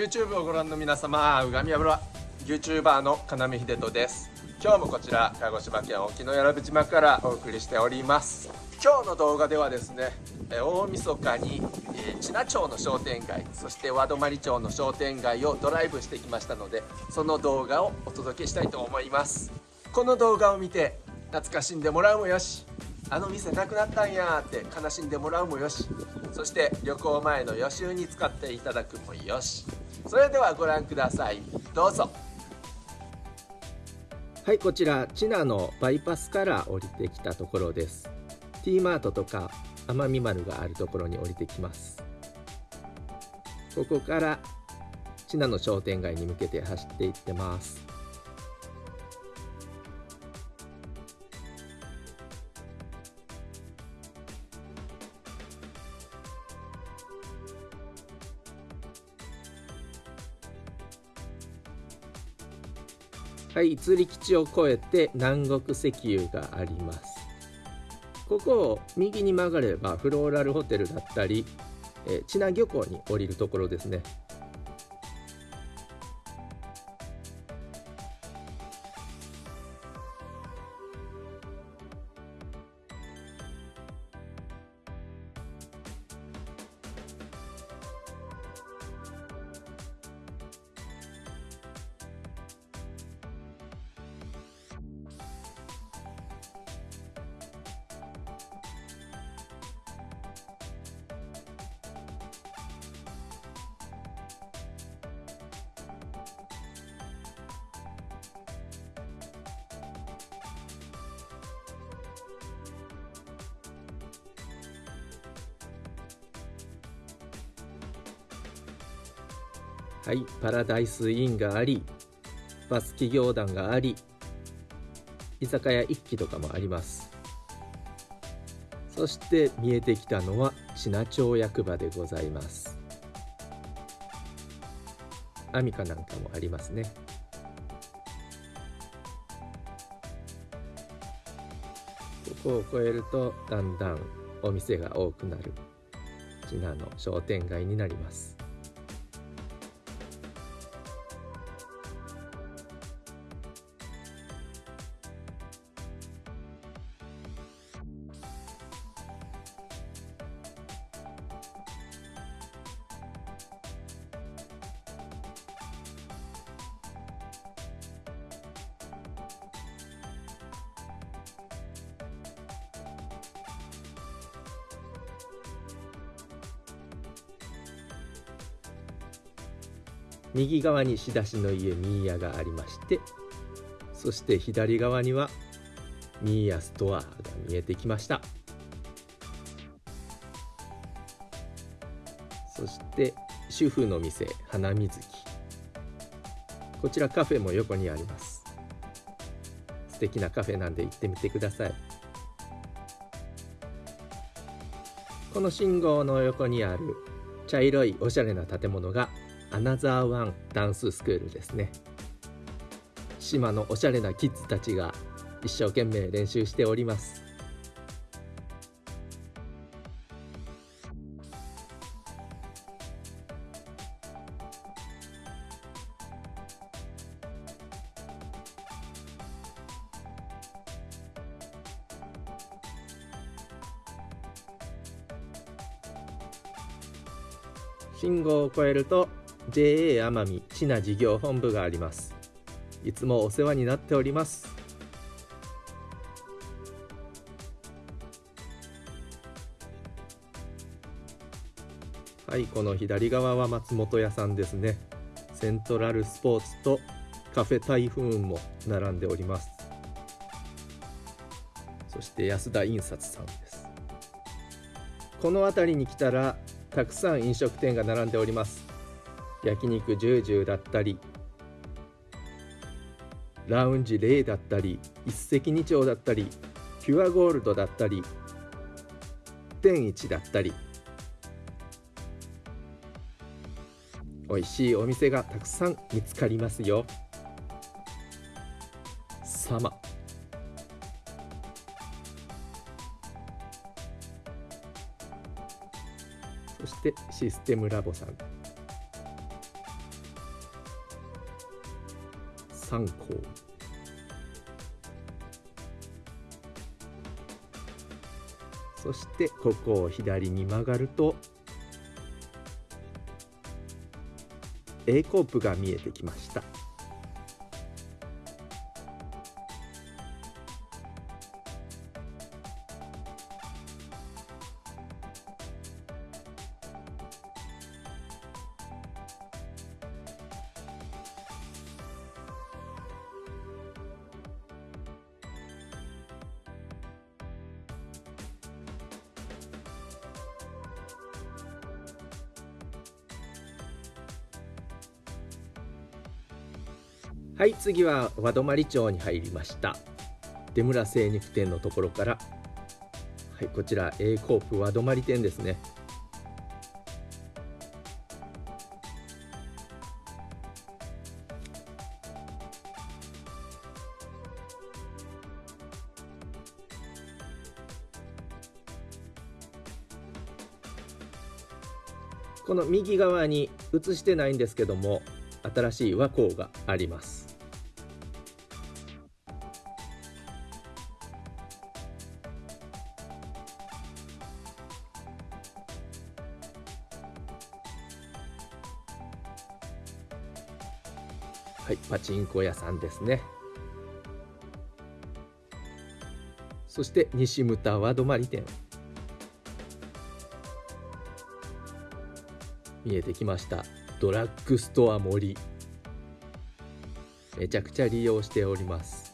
YouTube をご覧の皆様うがみ油 YouTuber の金見秀人です。今日もこちら鹿児島県沖永良部島からお送りしております。今日の動画ではですね大晦日に知名町の商店街そして和泊町の商店街をドライブしてきましたのでその動画をお届けしたいと思います。この動画を見て懐かしんでもらうもよしあの店なくなったんやって悲しんでもらうもよしそして旅行前の予習に使っていただくもよし。それではご覧ください。どうぞ。はいこちらチナのバイパスから降りてきたところです。T マートとか奄美丸があるところに降りてきます。ここからチナの商店街に向けて走っていってます。はい釣り基地を越えて南国石油があります。ここを右に曲がればフローラルホテルだったり、えー、知名漁港に降りるところですね。はい、パラダイスインがあり、バス企業団があり、居酒屋一機とかもあります。そして見えてきたのは知名町役場でございます。アミカなんかもありますね。ここを越えるとだんだんお店が多くなる知名の商店街になります。右側に仕出しの家ミーヤがありましてそして左側にはミーヤストアが見えてきました。そして主婦の店花水木。こちらカフェも横にあります。素敵なカフェなんで行ってみてください。この信号の横にある茶色いおしゃれな建物がアナザーワンダンススクールですね。島のおしゃれなキッズたちが一生懸命練習しております。信号を越えると JA 奄美知名事業本部があります。いつもお世話になっております。はいこの左側は松本屋さんですね。セントラルスポーツとカフェ台風も並んでおります。そして安田印刷さんです。この辺りに来たらたくさん飲食店が並んでおります。焼肉ジュージューだったりラウンジレイだったり一石二鳥だったりピュアゴールドだったり天一だったり。美味しいお店がたくさん見つかりますよ。様。そしてシステムラボさん。三港そしてここを左に曲がると A コープが見えてきました。はい次は和泊町に入りました。出村精肉店のところから。はいこちら A コープ和泊店ですね。この右側に映してないんですけども新しい和光があります。はい、パチンコ屋さんですね。そして西牟田和泊店。見えてきました。ドラッグストア森。めちゃくちゃ利用しております。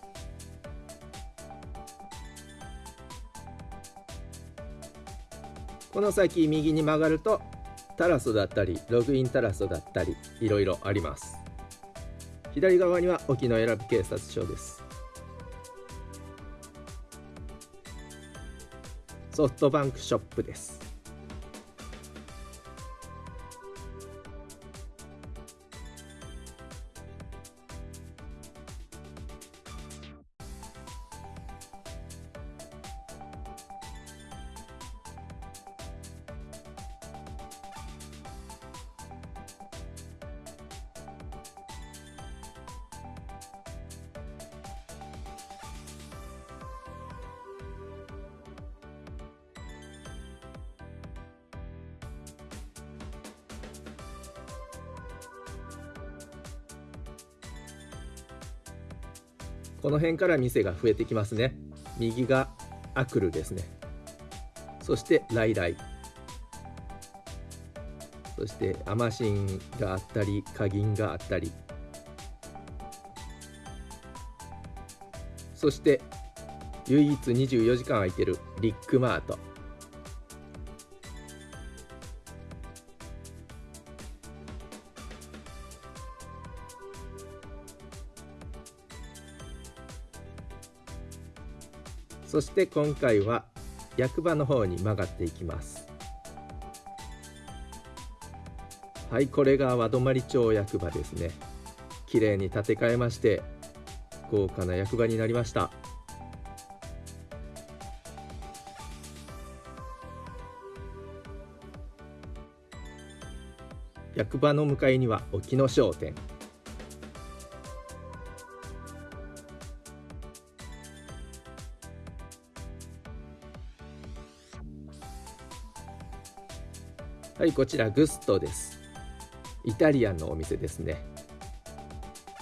この先右に曲がるとタラソだったりログインタラソだったりいろいろあります左側には沖永良部警察署です。ソフトバンクショップです。この辺から店が増えてきますね。右がアクルですね。そしてライライ。そしてアマシンがあったりカギンがあったり。そして唯一24時間空いてるリックマート。そして今回は役場の方に曲がっていきます。はいこれが和泊町役場ですね。綺麗に建て替えまして豪華な役場になりました。役場の向かいには沖野商店。はいこちらグストです。イタリアンのお店ですね。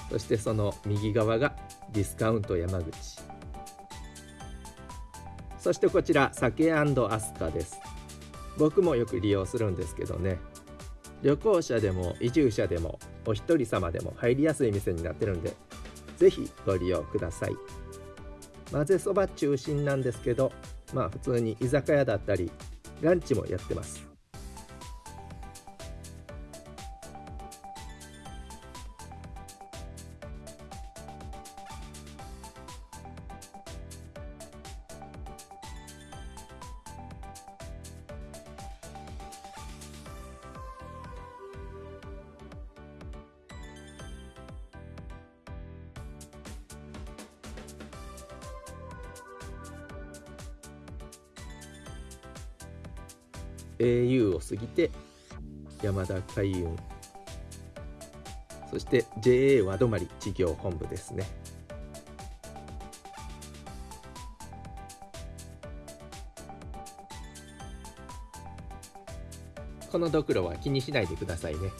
そしてその右側がディスカウント山口。そしてこちら酒アスカです。僕もよく利用するんですけどね。旅行者でも移住者でもお一人様でも入りやすい店になってるんで是非ご利用ください。混ぜそば中心なんですけどまあ普通に居酒屋だったりランチもやってます。Au を過ぎて山田海運。そして JA 和泊事業本部ですね。このドクロは気にしないでくださいね。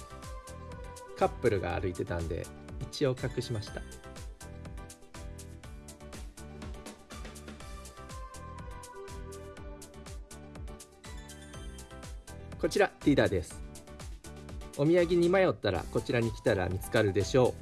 カップルが歩いてたんで一応隠しました。こちらリーダーです。お土産に迷ったらこちらに来たら見つかるでしょ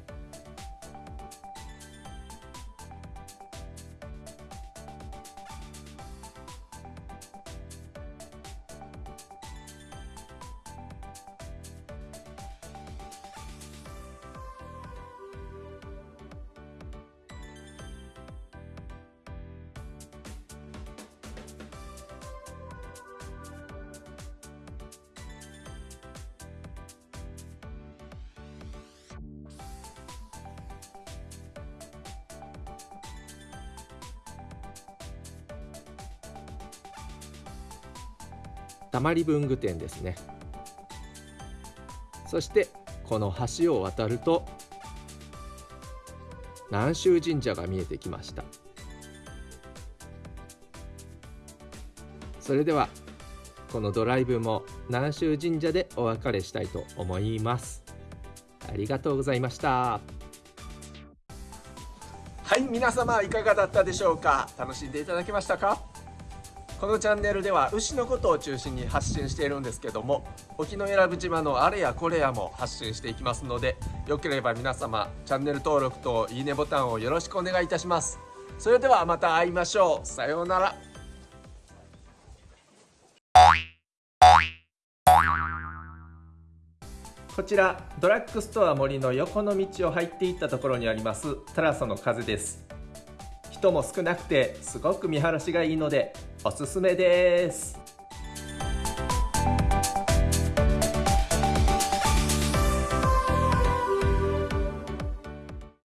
たまり文具店ですね。そしてこの橋を渡ると南州神社が見えてきました。それではこのドライブも南州神社でお別れしたいと思います。ありがとうございました。はい皆様いかがだったでしょうか？楽しんでいただけましたか？このチャンネルでは牛のことを中心に発信しているんですけども沖永良部島のあれやこれやも発信していきますのでよければ皆様チャンネル登録といいねボタンをよろしくお願いいたします。それではまた会いましょう。さようなら。こちらドラッグストア森の横の道を入っていったところにありますタラソの風です。人も少なくてすごく見晴らしがいいのでおすすめです。